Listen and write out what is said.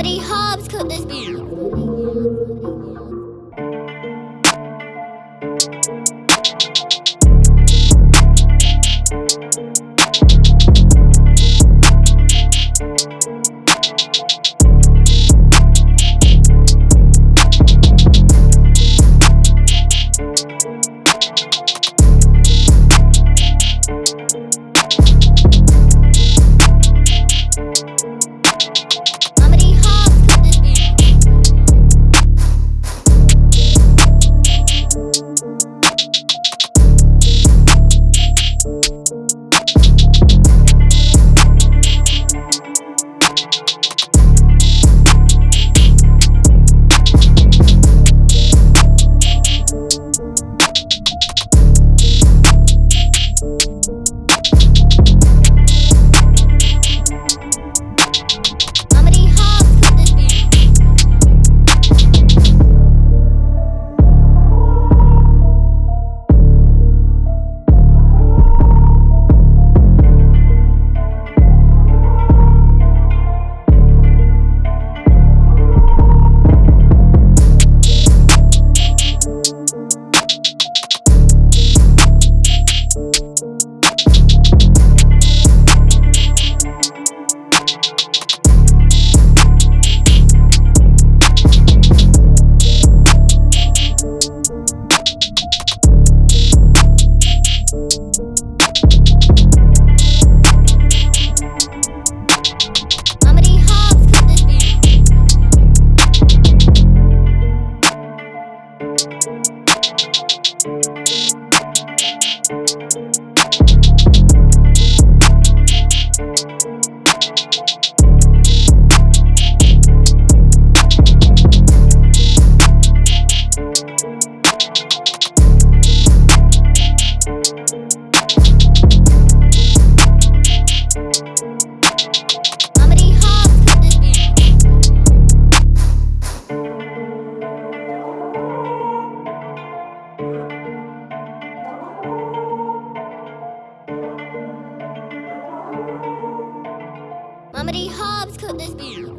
How many hobs could this be? Thank you. Comedy Hobbs could this beat.